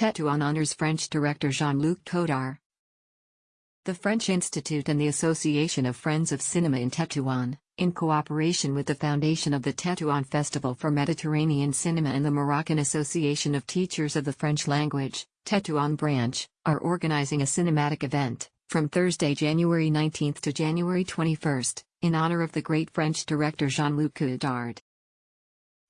Tetuan honors French director Jean-Luc Godard. The French Institute and the Association of Friends of Cinema in Tetuan, in cooperation with the Foundation of the Tetuan Festival for Mediterranean Cinema and the Moroccan Association of Teachers of the French Language, Tetuan Branch, are organizing a cinematic event, from Thursday, January 19 to January 21, in honor of the great French director Jean-Luc Godard.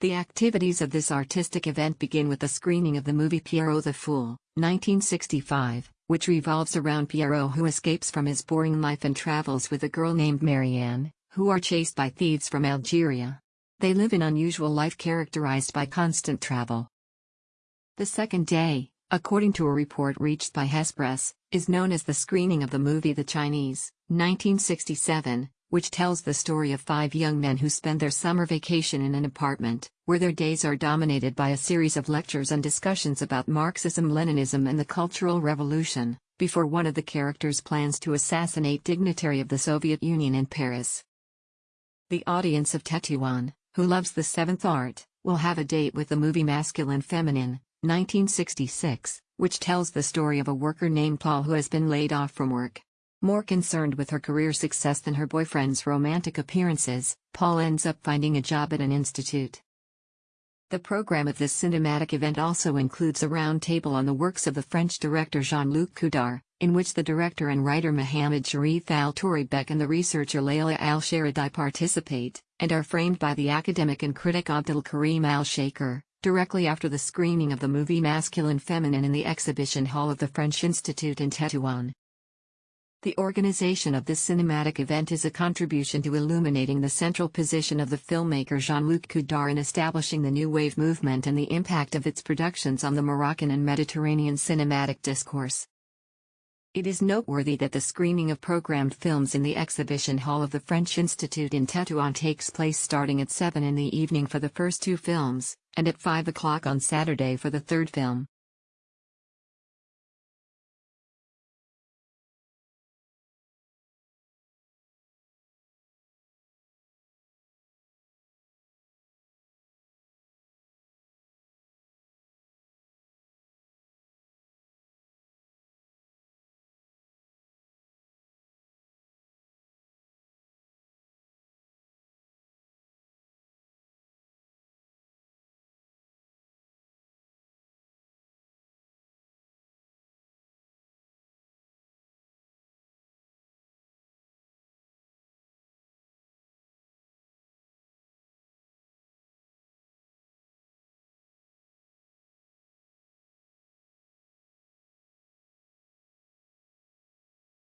The activities of this artistic event begin with the screening of the movie Pierrot the Fool, 1965, which revolves around Pierrot who escapes from his boring life and travels with a girl named Marianne, who are chased by thieves from Algeria. They live an unusual life characterized by constant travel. The second day, according to a report reached by Hespress, is known as the screening of the movie The Chinese, 1967, which tells the story of five young men who spend their summer vacation in an apartment, where their days are dominated by a series of lectures and discussions about Marxism Leninism and the Cultural Revolution, before one of the characters plans to assassinate dignitary of the Soviet Union in Paris. The audience of Tetuan, who loves the seventh art, will have a date with the movie Masculine Feminine, 1966, which tells the story of a worker named Paul who has been laid off from work. More concerned with her career success than her boyfriend's romantic appearances, Paul ends up finding a job at an institute. The program of this cinematic event also includes a roundtable on the works of the French director Jean-Luc Godard, in which the director and writer Mohamed Sharif Al Touribek and the researcher Layla Al Sharadi participate, and are framed by the academic and critic Abdul Karim Al Shaker, directly after the screening of the movie Masculine Feminine in the exhibition hall of the French Institute in Tetuan. The organization of this cinematic event is a contribution to illuminating the central position of the filmmaker Jean-Luc Godard in establishing the New Wave movement and the impact of its productions on the Moroccan and Mediterranean cinematic discourse. It is noteworthy that the screening of programmed films in the exhibition hall of the French Institute in Tetuan takes place starting at 7 in the evening for the first two films, and at 5 o'clock on Saturday for the third film.